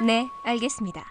네, 알겠습니다.